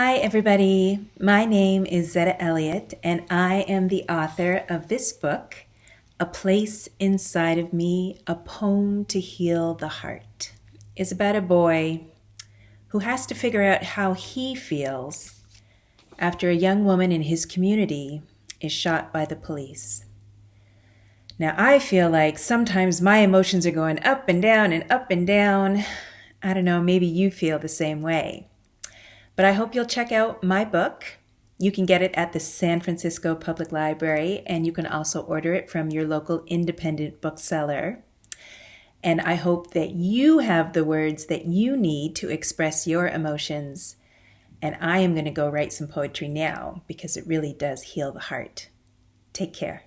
Hi, everybody. My name is Zetta Elliott, and I am the author of this book, A Place Inside of Me A Poem to Heal the Heart. It's about a boy who has to figure out how he feels after a young woman in his community is shot by the police. Now, I feel like sometimes my emotions are going up and down and up and down. I don't know, maybe you feel the same way. But I hope you'll check out my book. You can get it at the San Francisco Public Library, and you can also order it from your local independent bookseller. And I hope that you have the words that you need to express your emotions. And I am going to go write some poetry now because it really does heal the heart. Take care.